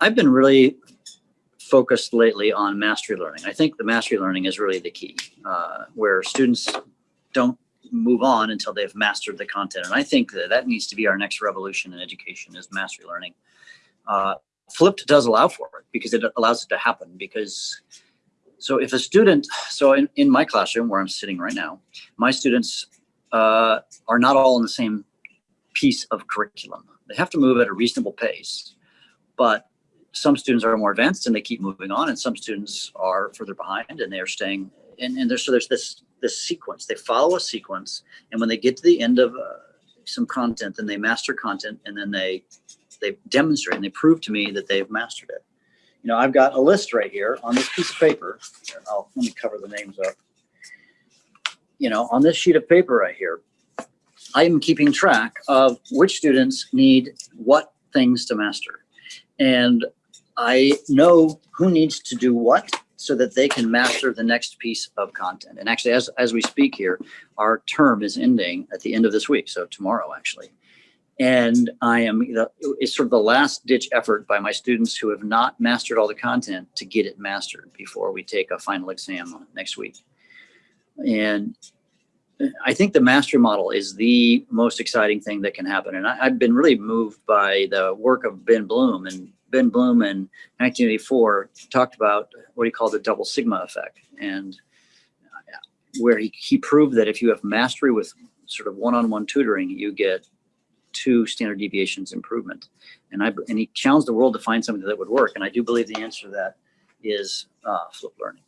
I've been really focused lately on mastery learning. I think the mastery learning is really the key, uh, where students don't move on until they've mastered the content. And I think that that needs to be our next revolution in education is mastery learning. Uh, Flipped does allow for it because it allows it to happen because so if a student, so in, in my classroom where I'm sitting right now, my students uh, are not all in the same piece of curriculum. They have to move at a reasonable pace, but some students are more advanced and they keep moving on and some students are further behind and they're staying and, and there's so there's this this sequence. They follow a sequence and when they get to the end of uh, some content then they master content and then they they demonstrate and they prove to me that they've mastered it. You know i've got a list right here on this piece of paper. Here, i'll let me cover the names up. You know on this sheet of paper right here i am keeping track of which students need what things to master. And I know who needs to do what so that they can master the next piece of content. And actually, as, as we speak here, our term is ending at the end of this week. So tomorrow, actually. And I am, it's sort of the last ditch effort by my students who have not mastered all the content to get it mastered before we take a final exam next week. And I think the mastery model is the most exciting thing that can happen. And I, have been really moved by the work of Ben Bloom and Ben Bloom in 1984 talked about what he called the double sigma effect and uh, where he, he proved that if you have mastery with sort of one-on-one -on -one tutoring, you get two standard deviations improvement. And I and he challenged the world to find something that would work. And I do believe the answer to that is uh, flip learning.